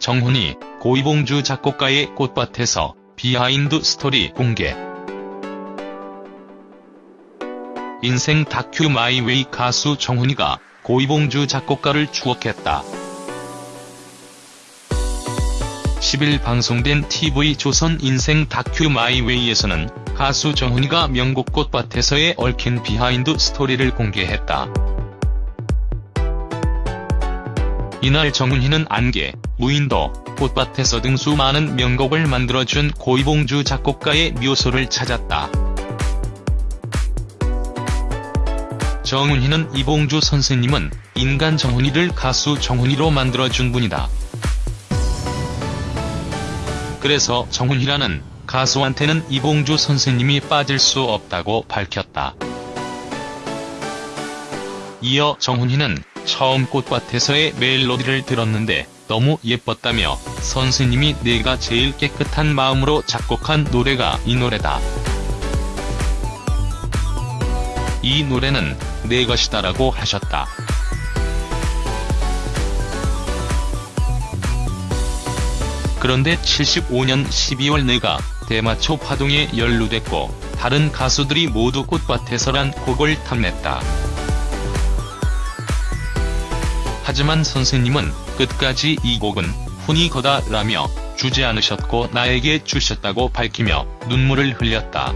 정훈희 고 이봉조 작곡가의 꽃밭에서 비하인드 스토리 공개 인생 다큐 마이웨이 가수 정훈희가 고 이봉조 작곡가를 추억했다. 10일 방송된 TV조선 인생 다큐 마이웨이에서는 가수 정훈희가 명곡 꽃밭에서의 얽힌 비하인드 스토리를 공개했다. 이날 정훈이는 안개, 무인도, 꽃밭에서 등 수많은 명곡을 만들어준 고이봉주 작곡가의 묘소를 찾았다. 정훈이는 이봉주 선생님은 인간 정훈이를 가수 정훈이로 만들어준 분이다. 그래서 정훈이라는 가수한테는 이봉주 선생님이 빠질 수 없다고 밝혔다. 이어 정훈이는 처음 꽃밭에서의 멜로디를 들었는데 너무 예뻤다며 선생님이 내가 제일 깨끗한 마음으로 작곡한 노래가 이 노래다. 이 노래는 내 것이다라고 하셨다. 그런데 75년 12월 내가 대마초 파동에 연루됐고 다른 가수들이 모두 꽃밭에서란 곡을 탐냈다. 하지만 선생님은 끝까지 이 곡은 훈이 거다라며 주지 않으셨고 나에게 주셨다고 밝히며 눈물을 흘렸다.